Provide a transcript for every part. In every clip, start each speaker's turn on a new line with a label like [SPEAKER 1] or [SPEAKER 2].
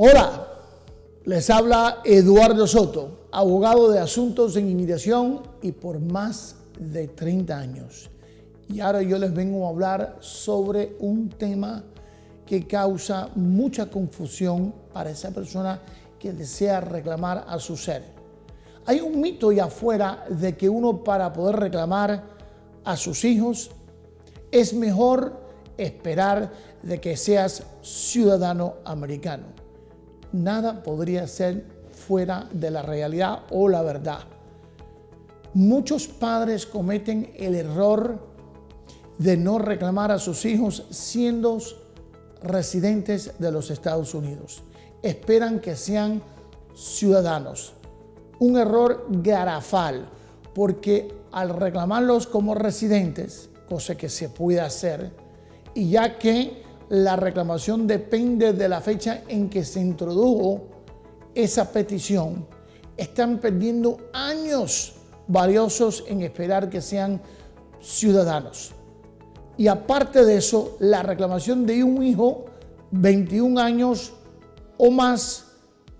[SPEAKER 1] Hola, les habla Eduardo Soto, abogado de asuntos en inmigración y por más de 30 años. Y ahora yo les vengo a hablar sobre un tema que causa mucha confusión para esa persona que desea reclamar a su ser. Hay un mito allá afuera de que uno para poder reclamar a sus hijos es mejor esperar de que seas ciudadano americano. Nada podría ser fuera de la realidad o la verdad. Muchos padres cometen el error de no reclamar a sus hijos siendo residentes de los Estados Unidos. Esperan que sean ciudadanos. Un error garafal, porque al reclamarlos como residentes, cosa que se puede hacer, y ya que la reclamación depende de la fecha en que se introdujo esa petición, están perdiendo años valiosos en esperar que sean ciudadanos. Y aparte de eso, la reclamación de un hijo, 21 años o más,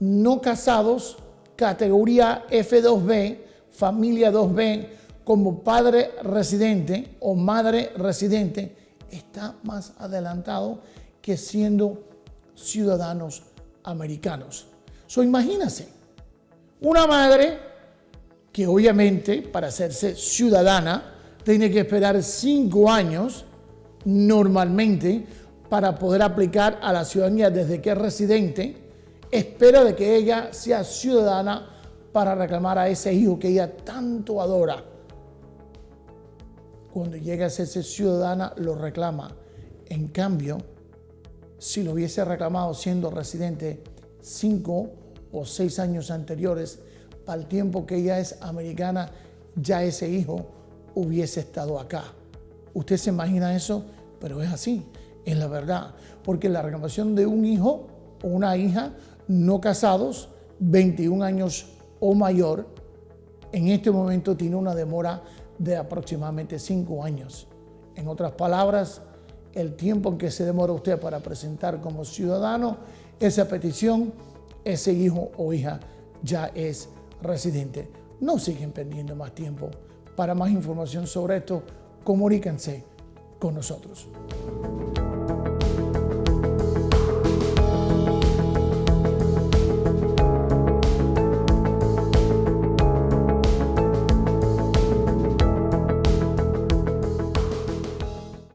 [SPEAKER 1] no casados, categoría F2B, familia 2B, como padre residente o madre residente, está más adelantado que siendo ciudadanos americanos. So, imagínense, una madre que obviamente para hacerse ciudadana tiene que esperar cinco años normalmente para poder aplicar a la ciudadanía desde que es residente, espera de que ella sea ciudadana para reclamar a ese hijo que ella tanto adora cuando llega a ser ciudadana lo reclama. En cambio, si lo hubiese reclamado siendo residente cinco o seis años anteriores, para el tiempo que ella es americana, ya ese hijo hubiese estado acá. ¿Usted se imagina eso? Pero es así, es la verdad. Porque la reclamación de un hijo o una hija no casados, 21 años o mayor, en este momento tiene una demora de aproximadamente cinco años. En otras palabras, el tiempo en que se demora usted para presentar como ciudadano esa petición, ese hijo o hija ya es residente. No siguen perdiendo más tiempo. Para más información sobre esto, comuníquense con nosotros.